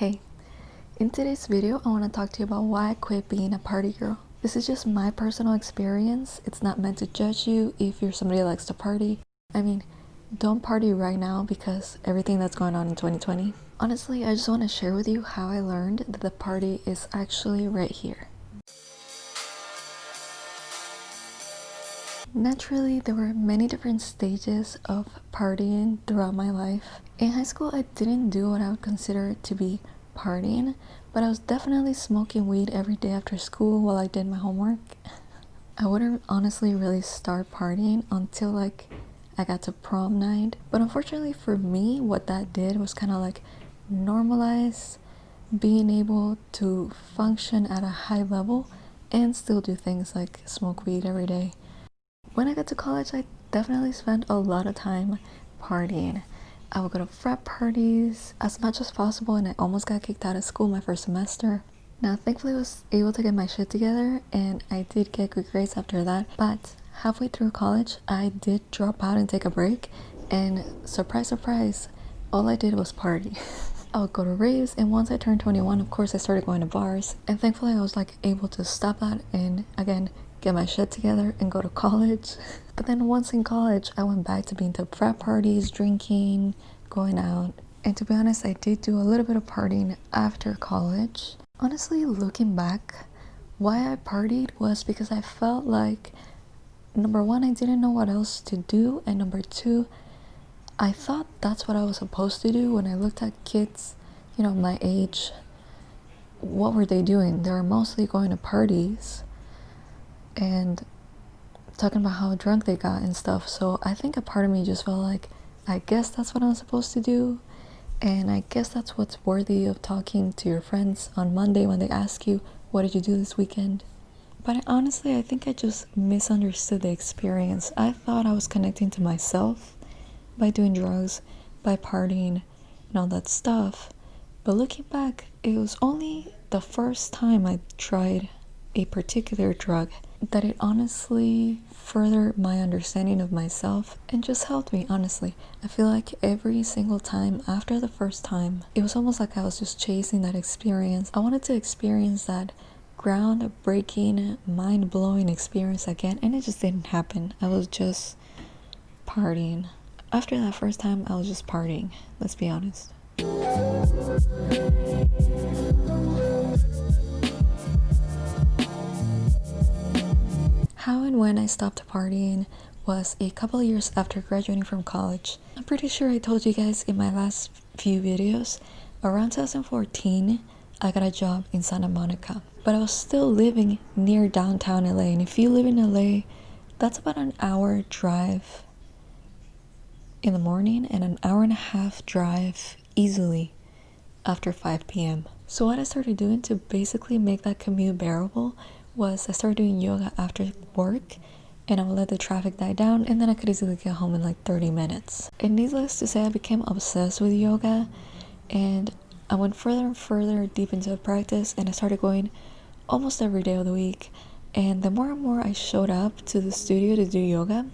Hey, in today's video I want to talk to you about why I quit being a party girl. This is just my personal experience. It's not meant to judge you if you're somebody that likes to party. I mean, don't party right now because everything that's going on in 2020. Honestly, I just want to share with you how I learned that the party is actually right here. Naturally, there were many different stages of partying throughout my life. In high school, I didn't do what I would consider to be partying, but I was definitely smoking weed every day after school while I did my homework. I wouldn't honestly really start partying until like I got to prom night. But unfortunately for me, what that did was kind of like normalize being able to function at a high level and still do things like smoke weed every day. When I got to college, I definitely spent a lot of time partying. I would go to frat parties as much as possible and I almost got kicked out of school my first semester. Now thankfully I was able to get my shit together and I did get good grades after that but halfway through college I did drop out and take a break and surprise surprise all I did was party. I would go to raves and once I turned 21 of course I started going to bars and thankfully I was like able to stop that and again get my shit together and go to college. But then once in college, I went back to being to frat parties, drinking, going out. And to be honest, I did do a little bit of partying after college. Honestly, looking back, why I partied was because I felt like number one, I didn't know what else to do, and number two, I thought that's what I was supposed to do when I looked at kids, you know, my age. What were they doing? They were mostly going to parties and talking about how drunk they got and stuff. So I think a part of me just felt like, I guess that's what I'm supposed to do. And I guess that's what's worthy of talking to your friends on Monday when they ask you, what did you do this weekend? But I, honestly, I think I just misunderstood the experience. I thought I was connecting to myself by doing drugs, by partying, and all that stuff. But looking back, it was only the first time I tried a particular drug that it honestly furthered my understanding of myself and just helped me honestly. I feel like every single time after the first time it was almost like i was just chasing that experience. I wanted to experience that groundbreaking mind-blowing experience again and it just didn't happen. I was just partying. After that first time i was just partying let's be honest when I stopped partying was a couple years after graduating from college. I'm pretty sure I told you guys in my last few videos, around 2014, I got a job in Santa Monica. But I was still living near downtown LA, and if you live in LA, that's about an hour drive in the morning and an hour and a half drive easily after 5 p.m. So what I started doing to basically make that commute bearable was I started doing yoga after work and I would let the traffic die down and then I could easily get home in like 30 minutes. And needless to say, I became obsessed with yoga and I went further and further deep into the practice and I started going almost every day of the week. And the more and more I showed up to the studio to do yoga,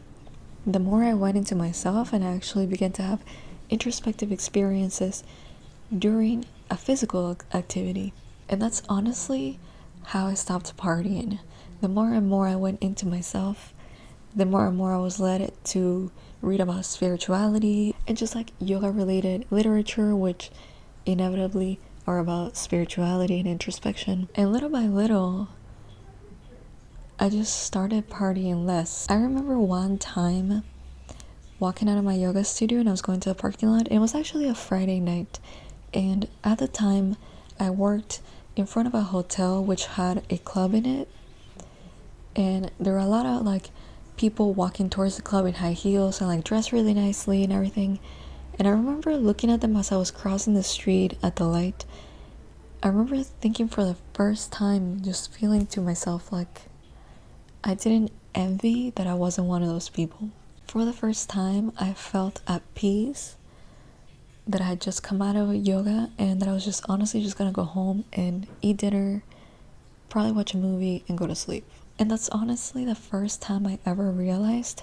the more I went into myself and I actually began to have introspective experiences during a physical activity. And that's honestly how I stopped partying. The more and more I went into myself, the more and more I was led to read about spirituality and just like yoga related literature, which inevitably are about spirituality and introspection. And little by little, I just started partying less. I remember one time walking out of my yoga studio and I was going to the parking lot. It was actually a Friday night. And at the time, I worked in front of a hotel which had a club in it. And there were a lot of like people walking towards the club in high heels and like dressed really nicely and everything. And i remember looking at them as i was crossing the street at the light. I remember thinking for the first time just feeling to myself like i didn't envy that i wasn't one of those people. For the first time i felt at peace that I had just come out of yoga and that I was just honestly just gonna go home and eat dinner, probably watch a movie, and go to sleep. And that's honestly the first time I ever realized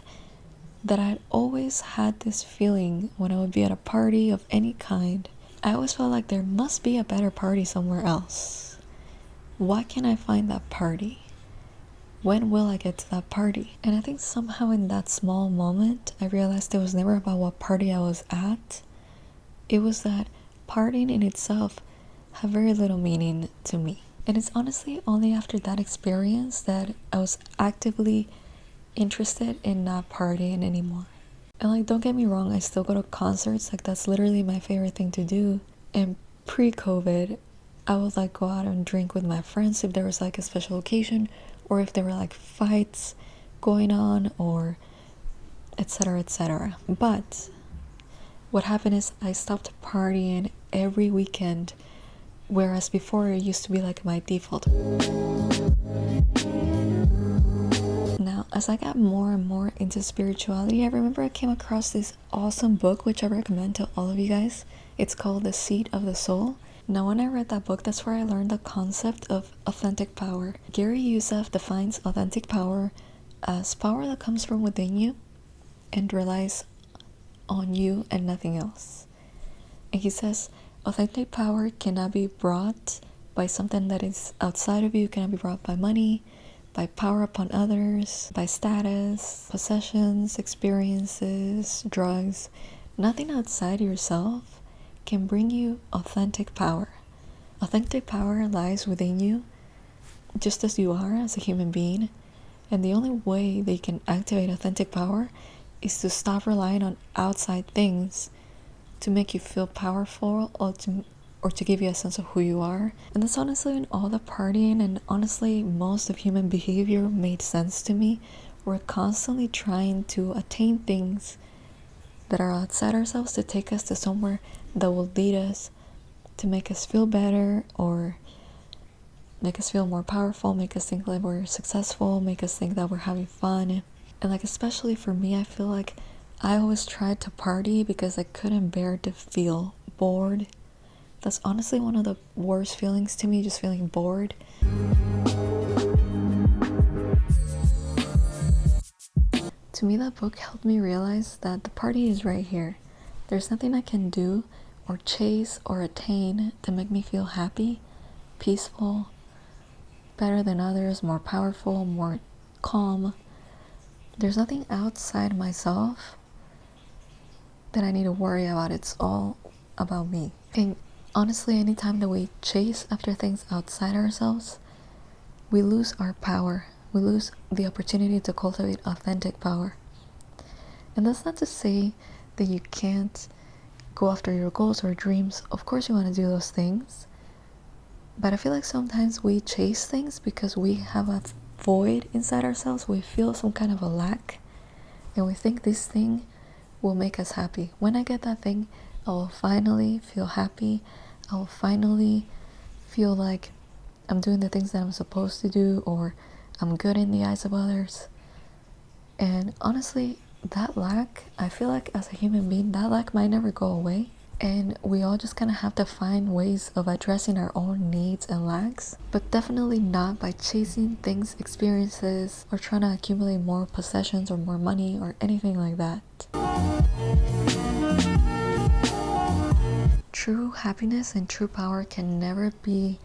that I'd always had this feeling when I would be at a party of any kind I always felt like there must be a better party somewhere else. Why can't I find that party? When will I get to that party? And I think somehow in that small moment, I realized it was never about what party I was at. It was that partying in itself had very little meaning to me. And it's honestly only after that experience that I was actively interested in not partying anymore. And like, don't get me wrong, I still go to concerts. Like, that's literally my favorite thing to do. And pre COVID, I would like go out and drink with my friends if there was like a special occasion or if there were like fights going on or etc. etc. But what happened is I stopped partying every weekend, whereas before it used to be like my default. Now, as I got more and more into spirituality, I remember I came across this awesome book which I recommend to all of you guys. It's called The Seat of the Soul. Now, when I read that book, that's where I learned the concept of authentic power. Gary Zukav defines authentic power as power that comes from within you and relies on you and nothing else. And he says authentic power cannot be brought by something that is outside of you, cannot be brought by money, by power upon others, by status, possessions, experiences, drugs. Nothing outside yourself can bring you authentic power. Authentic power lies within you, just as you are as a human being. And the only way they can activate authentic power is to stop relying on outside things to make you feel powerful or to or to give you a sense of who you are. And that's honestly when all the partying and honestly most of human behavior made sense to me. We're constantly trying to attain things that are outside ourselves to take us to somewhere that will lead us to make us feel better or make us feel more powerful, make us think that we're successful, make us think that we're having fun. And like especially for me, I feel like I always tried to party because I couldn't bear to feel bored. That's honestly one of the worst feelings to me, just feeling bored. To me, that book helped me realize that the party is right here. There's nothing I can do or chase or attain to make me feel happy, peaceful, better than others, more powerful, more calm. There's nothing outside myself that I need to worry about. It's all about me. And honestly, anytime that we chase after things outside ourselves, we lose our power. We lose the opportunity to cultivate authentic power. And that's not to say that you can't go after your goals or dreams. Of course, you want to do those things. But I feel like sometimes we chase things because we have a void inside ourselves. We feel some kind of a lack. And we think this thing will make us happy. When I get that thing, I will finally feel happy. I will finally feel like I'm doing the things that I'm supposed to do or I'm good in the eyes of others. And honestly, that lack, I feel like as a human being, that lack might never go away. And we all just kind of have to find ways of addressing our own needs and lacks, but definitely not by chasing things, experiences, or trying to accumulate more possessions or more money or anything like that. True happiness and true power can never be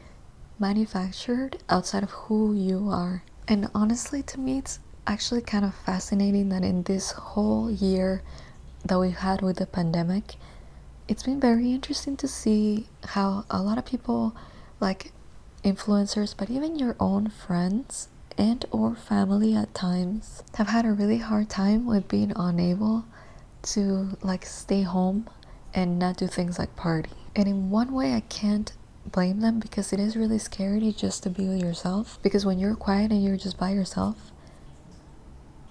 manufactured outside of who you are. And honestly, to me, it's actually kind of fascinating that in this whole year that we've had with the pandemic, it's been very interesting to see how a lot of people, like influencers, but even your own friends and or family at times have had a really hard time with being unable to like stay home and not do things like party. And in one way I can't blame them because it is really scary just to be with yourself because when you're quiet and you're just by yourself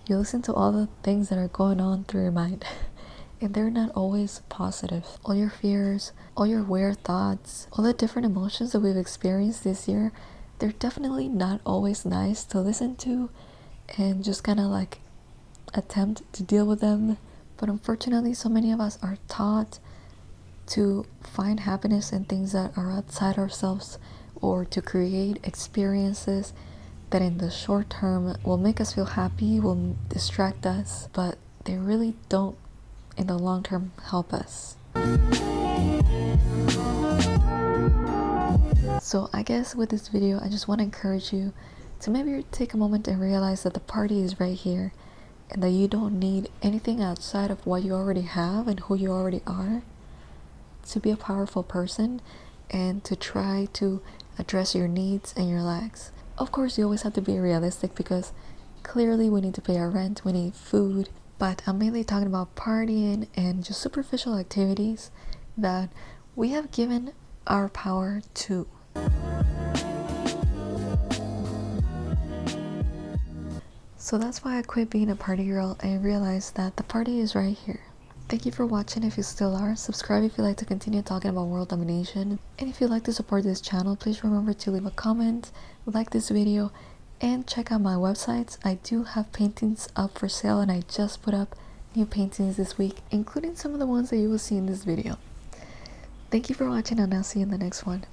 you listen to all the things that are going on through your mind and they're not always positive. All your fears all your weird thoughts all the different emotions that we've experienced this year they're definitely not always nice to listen to and just kind of like attempt to deal with them. But unfortunately so many of us are taught to find happiness in things that are outside ourselves or to create experiences that in the short term will make us feel happy, will distract us, but they really don't in the long term help us. So I guess with this video, I just want to encourage you to maybe take a moment and realize that the party is right here and that you don't need anything outside of what you already have and who you already are to be a powerful person and to try to address your needs and your lacks. Of course, you always have to be realistic because clearly we need to pay our rent, we need food, but I'm mainly talking about partying and just superficial activities that we have given our power to. So that's why I quit being a party girl and realized that the party is right here. Thank you for watching if you still are. Subscribe if you like to continue talking about world domination. And if you'd like to support this channel, please remember to leave a comment, like this video, and check out my websites. I do have paintings up for sale and I just put up new paintings this week, including some of the ones that you will see in this video. Thank you for watching and I'll see you in the next one.